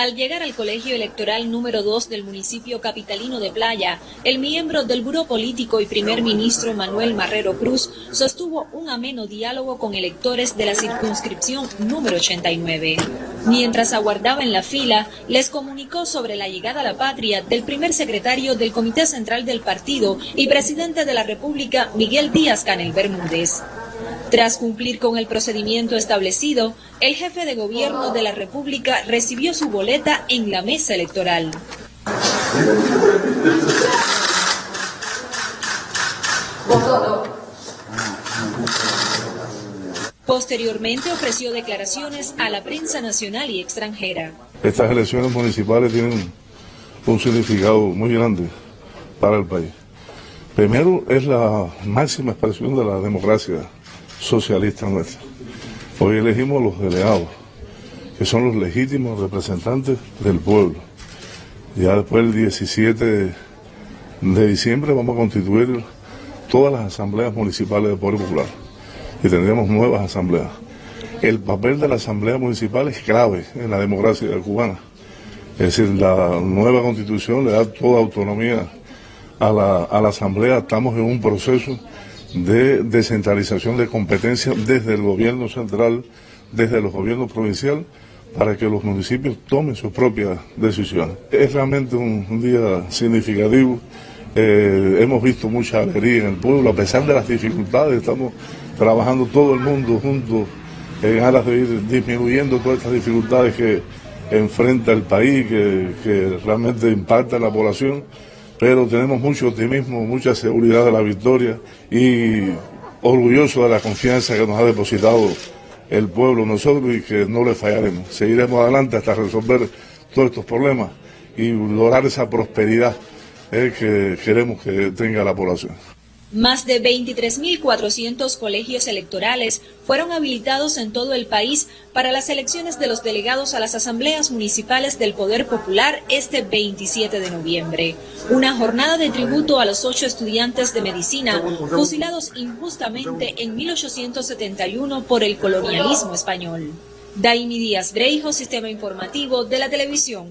Al llegar al colegio electoral número 2 del municipio capitalino de Playa, el miembro del Buró Político y primer ministro Manuel Marrero Cruz sostuvo un ameno diálogo con electores de la circunscripción número 89. Mientras aguardaba en la fila, les comunicó sobre la llegada a la patria del primer secretario del Comité Central del Partido y presidente de la República, Miguel Díaz Canel Bermúdez. Tras cumplir con el procedimiento establecido, el jefe de gobierno de la República recibió su boleta en la mesa electoral. Posteriormente ofreció declaraciones a la prensa nacional y extranjera. Estas elecciones municipales tienen un significado muy grande para el país. Primero es la máxima expresión de la democracia socialista nuestra. Hoy elegimos los delegados, que son los legítimos representantes del pueblo. Ya después del 17 de diciembre vamos a constituir todas las asambleas municipales de Poder Popular y tendremos nuevas asambleas. El papel de la asamblea municipal es clave en la democracia cubana. Es decir, la nueva constitución le da toda autonomía a la, a la asamblea. Estamos en un proceso de descentralización de competencias desde el gobierno central, desde los gobiernos provinciales, para que los municipios tomen sus propias decisiones. Es realmente un, día significativo. Eh, hemos visto mucha alegría en el pueblo, a pesar de las dificultades, estamos trabajando todo el mundo juntos en aras de ir disminuyendo todas estas dificultades que enfrenta el país, que, que realmente impacta la población pero tenemos mucho optimismo, mucha seguridad de la victoria y orgulloso de la confianza que nos ha depositado el pueblo nosotros y que no le fallaremos. Seguiremos adelante hasta resolver todos estos problemas y lograr esa prosperidad eh, que queremos que tenga la población. Más de 23.400 colegios electorales fueron habilitados en todo el país para las elecciones de los delegados a las asambleas municipales del Poder Popular este 27 de noviembre. Una jornada de tributo a los ocho estudiantes de medicina fusilados injustamente en 1871 por el colonialismo español. Daimi Díaz Breijo, Sistema Informativo de la Televisión.